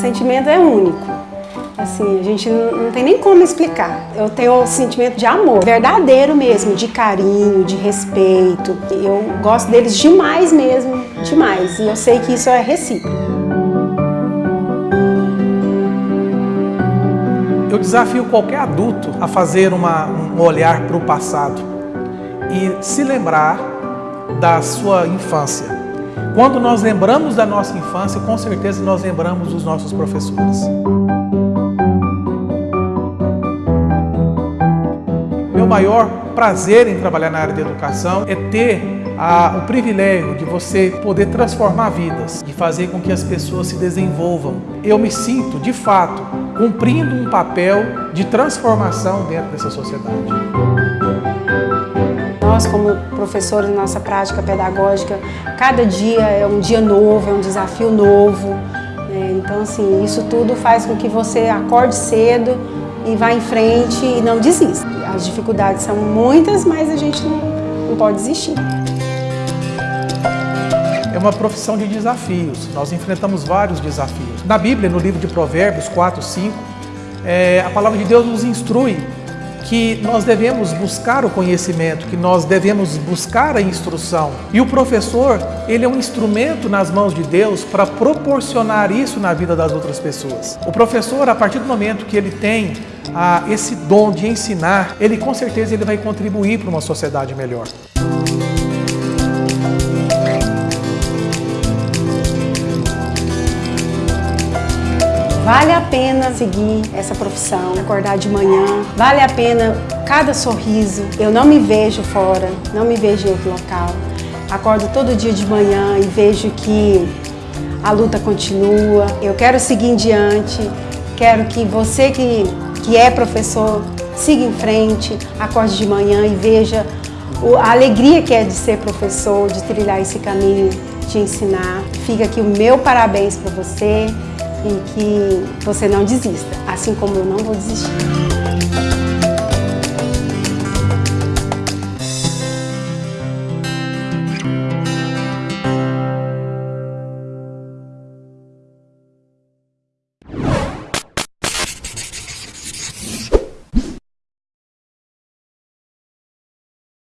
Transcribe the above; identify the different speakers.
Speaker 1: sentimento é único. Assim, a gente não tem nem como explicar. Eu tenho um sentimento de amor, verdadeiro mesmo, de carinho, de respeito. Eu gosto deles demais mesmo, demais. E eu sei que isso é recíproco.
Speaker 2: Eu desafio qualquer adulto a fazer uma, um olhar para o passado e se lembrar da sua infância. Quando nós lembramos da nossa infância, com certeza nós lembramos dos nossos professores. maior prazer em trabalhar na área de educação é ter a, o privilégio de você poder transformar vidas, de fazer com que as pessoas se desenvolvam. Eu me sinto, de fato, cumprindo um papel de transformação dentro dessa sociedade.
Speaker 1: Nós, como professores, nossa prática pedagógica, cada dia é um dia novo, é um desafio novo. Né? Então, assim, isso tudo faz com que você acorde cedo e vá em frente e não desista. As dificuldades são muitas, mas a gente não, não pode desistir.
Speaker 2: É uma profissão de desafios, nós enfrentamos vários desafios. Na Bíblia, no livro de Provérbios 4, 5, é, a palavra de Deus nos instrui que nós devemos buscar o conhecimento, que nós devemos buscar a instrução. E o professor, ele é um instrumento nas mãos de Deus para proporcionar isso na vida das outras pessoas. O professor, a partir do momento que ele tem ah, esse dom de ensinar, ele com certeza ele vai contribuir para uma sociedade melhor.
Speaker 1: Vale a pena seguir essa profissão, acordar de manhã, vale a pena cada sorriso. Eu não me vejo fora, não me vejo em outro local. Acordo todo dia de manhã e vejo que a luta continua. Eu quero seguir em diante, quero que você que, que é professor siga em frente, acorde de manhã e veja a alegria que é de ser professor, de trilhar esse caminho, de ensinar. Fica aqui o meu parabéns para você e que você não desista, assim como eu não vou desistir.